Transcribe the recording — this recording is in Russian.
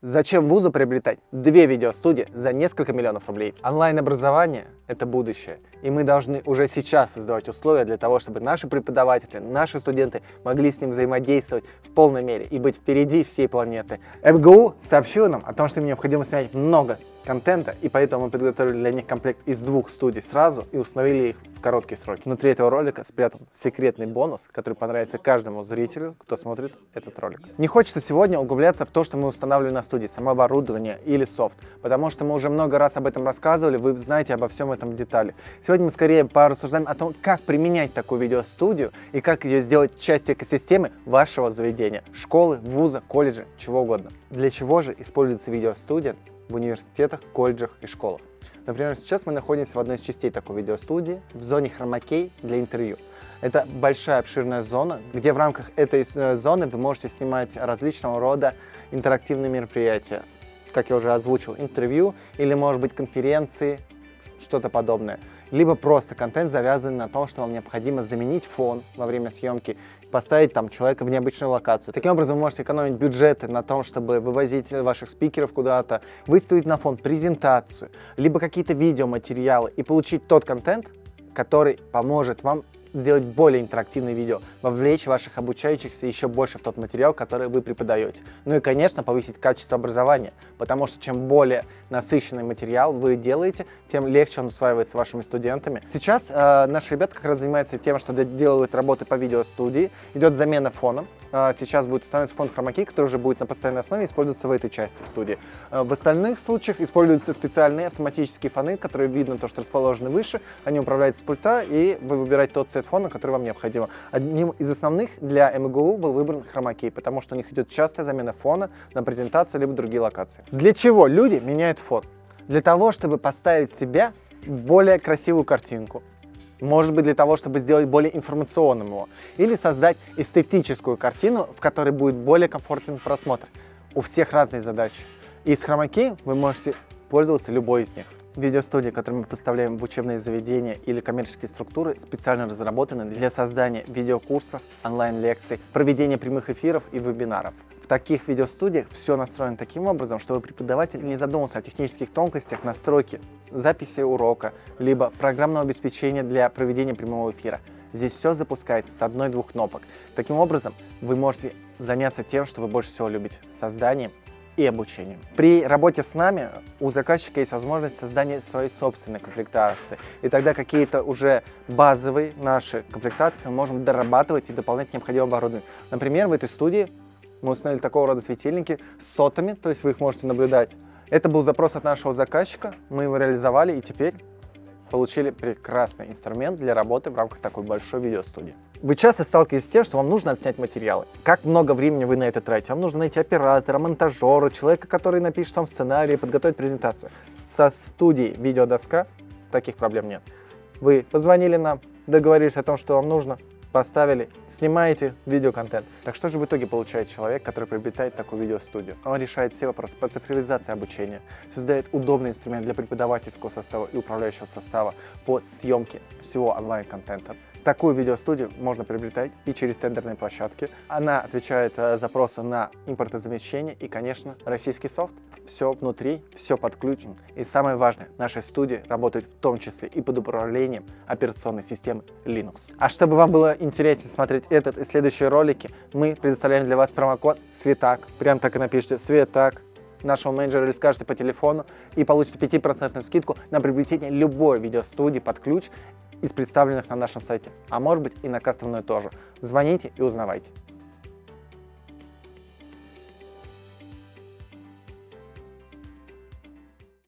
Зачем вузу приобретать две видеостудии за несколько миллионов рублей? Онлайн-образование – это будущее, и мы должны уже сейчас создавать условия для того, чтобы наши преподаватели, наши студенты могли с ним взаимодействовать в полной мере и быть впереди всей планеты. МГУ сообщила нам о том, что им необходимо снять много контента, и поэтому мы подготовили для них комплект из двух студий сразу и установили их в короткие сроки. Внутри этого ролика спрятан секретный бонус, который понравится каждому зрителю, кто смотрит этот ролик. Не хочется сегодня углубляться в то, что мы устанавливаем на студии, само оборудование или софт, потому что мы уже много раз об этом рассказывали, вы знаете обо всем этом детали. Сегодня мы скорее порассуждаем о том, как применять такую видеостудию и как ее сделать частью экосистемы вашего заведения, школы, вуза, колледжа, чего угодно. Для чего же используется видеостудия в университетах, колледжах и школах. Например, сейчас мы находимся в одной из частей такой видеостудии, в зоне хромакей для интервью. Это большая обширная зона, где в рамках этой э, зоны вы можете снимать различного рода интерактивные мероприятия. Как я уже озвучил, интервью или, может быть, конференции, что-то подобное либо просто контент завязан на том, что вам необходимо заменить фон во время съемки, поставить там человека в необычную локацию. Таким образом, вы можете экономить бюджеты на том, чтобы вывозить ваших спикеров куда-то, выставить на фон презентацию, либо какие-то видеоматериалы и получить тот контент, который поможет вам сделать более интерактивное видео, вовлечь ваших обучающихся еще больше в тот материал, который вы преподаете. Ну и, конечно, повысить качество образования, потому что чем более насыщенный материал вы делаете, тем легче он усваивается вашими студентами. Сейчас э, наши ребята как раз занимаются тем, что делают работы по видеостудии, идет замена фона, а, сейчас будет становиться фонд хромаки, который уже будет на постоянной основе использоваться в этой части студии. А, в остальных случаях используются специальные автоматические фоны, которые видно то, что расположены выше, они управляются с пульта, и вы выбираете тот цвет фона, который вам необходимо. Одним из основных для МГУ был выбран хромакей, потому что у них идет частая замена фона на презентацию либо другие локации. Для чего люди меняют фон? Для того, чтобы поставить себя в более красивую картинку, может быть для того, чтобы сделать более информационным его, или создать эстетическую картину, в которой будет более комфортен просмотр. У всех разные задачи. И с хромаки вы можете пользоваться любой из них. Видеостудии, которые мы поставляем в учебные заведения или коммерческие структуры, специально разработаны для создания видеокурсов, онлайн-лекций, проведения прямых эфиров и вебинаров таких видеостудиях все настроено таким образом, чтобы преподаватель не задумался о технических тонкостях настройки записи урока, либо программного обеспечения для проведения прямого эфира. Здесь все запускается с одной-двух кнопок. Таким образом, вы можете заняться тем, что вы больше всего любите – созданием и обучением. При работе с нами у заказчика есть возможность создания своей собственной комплектации. И тогда какие-то уже базовые наши комплектации мы можем дорабатывать и дополнять необходимое оборудование. Например, в этой студии мы установили такого рода светильники с сотами, то есть вы их можете наблюдать. Это был запрос от нашего заказчика, мы его реализовали и теперь получили прекрасный инструмент для работы в рамках такой большой видеостудии. Вы часто сталкиваетесь с тем, что вам нужно отснять материалы. Как много времени вы на это тратите? Вам нужно найти оператора, монтажера, человека, который напишет вам сценарий, подготовить презентацию. Со студией «Видеодоска» таких проблем нет. Вы позвонили нам, договорились о том, что вам нужно, поставили, снимаете видеоконтент. Так что же в итоге получает человек, который приобретает такую видеостудию? Он решает все вопросы по цифровизации обучения, создает удобный инструмент для преподавательского состава и управляющего состава по съемке всего онлайн-контента. Такую видеостудию можно приобретать и через тендерные площадки. Она отвечает э, на импортозамещение и, конечно, российский софт. Все внутри, все подключено. И самое важное, наши студии работают в том числе и под управлением операционной системы Linux. А чтобы вам было интереснее смотреть этот и следующие ролики, мы предоставляем для вас промокод SVETAK. Прям так и напишите SVETAK нашего менеджера или скажете по телефону и получите 5% скидку на приобретение любой видеостудии под ключ из представленных на нашем сайте, а может быть и на кастомную тоже. Звоните и узнавайте.